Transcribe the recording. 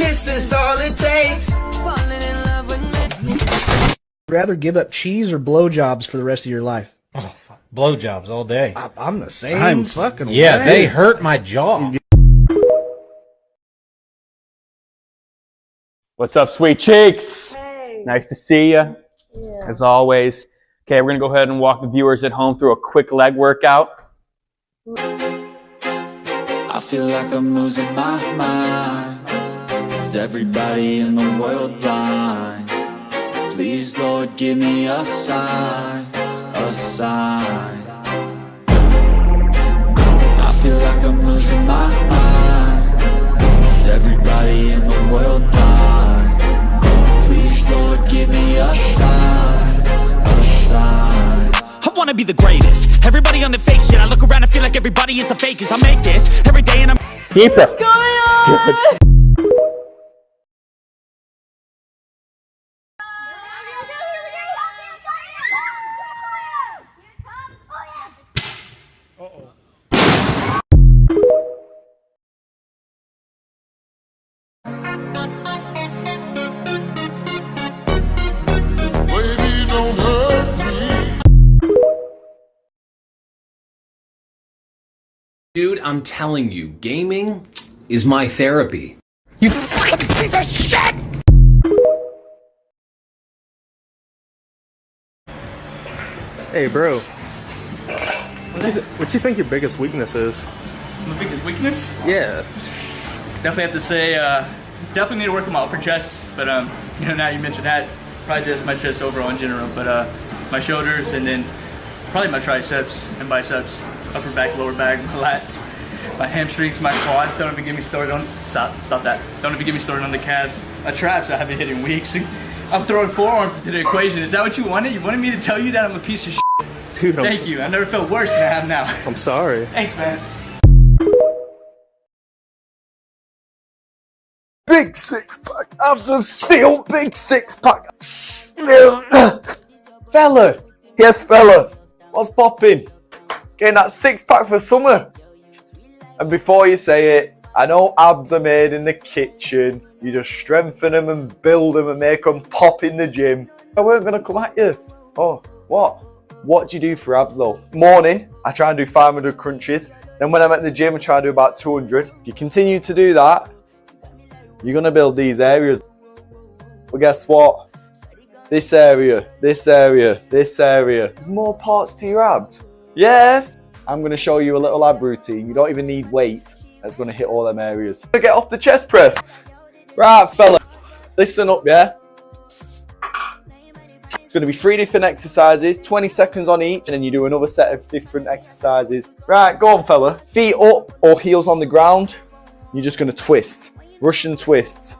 is all it takes. Rather give up cheese or blowjobs for the rest of your life? Oh, blowjobs all day. I, I'm the same I'm fucking Yeah, way. they hurt my jaw. What's up, sweet cheeks? Hey. Nice to see you, yeah. as always. Okay, we're gonna go ahead and walk the viewers at home through a quick leg workout. I feel like I'm losing my mind. Is everybody in the world blind? Please, Lord, give me a sign, a sign. I feel like I'm losing my mind. Is everybody in the world blind? Please, Lord, give me a sign, a sign. I wanna be the greatest. Everybody on the fake shit. I look around and feel like everybody is the fakest. I make this every day and I'm Keeper. Baby, Dude, I'm telling you, gaming is my therapy. You fucking piece of shit! Hey, bro. What do, you th- what you think your biggest weakness is? My biggest weakness? Yeah. Definitely have to say, uh, definitely need to work on my upper chest. But um, you know, now you mentioned that, probably just my chest overall in general. But uh, my shoulders and then probably my triceps and biceps, upper back, lower back, my lats, my hamstrings, my quads. Don't even get me started on. Stop, stop that. Don't even get me started on the calves. My traps I haven't hit in weeks. I'm throwing forearms into the equation. Is that what you wanted? You wanted me to tell you that I'm a piece of shit? Dude, I'm, Thank s- you. I never felt worse than I have now. I'm sorry. Thanks, man. Big six pack, abs of steel, big six pack. fella, yes, fella, what's popping? Getting that six pack for summer. And before you say it, I know abs are made in the kitchen. You just strengthen them and build them and make them pop in the gym. I weren't gonna come at you. Oh, what? What do you do for abs though? Morning, I try and do 500 crunches. Then when I'm at the gym, I try and do about 200. If you continue to do that, you're gonna build these areas. But guess what? This area, this area, this area. There's more parts to your abs. Yeah. I'm gonna show you a little ab routine. You don't even need weight. That's gonna hit all them areas. Get off the chest press. Right, fella. Listen up, yeah? It's gonna be three different exercises, 20 seconds on each, and then you do another set of different exercises. Right, go on, fella. Feet up or heels on the ground. You're just gonna twist. Russian twists.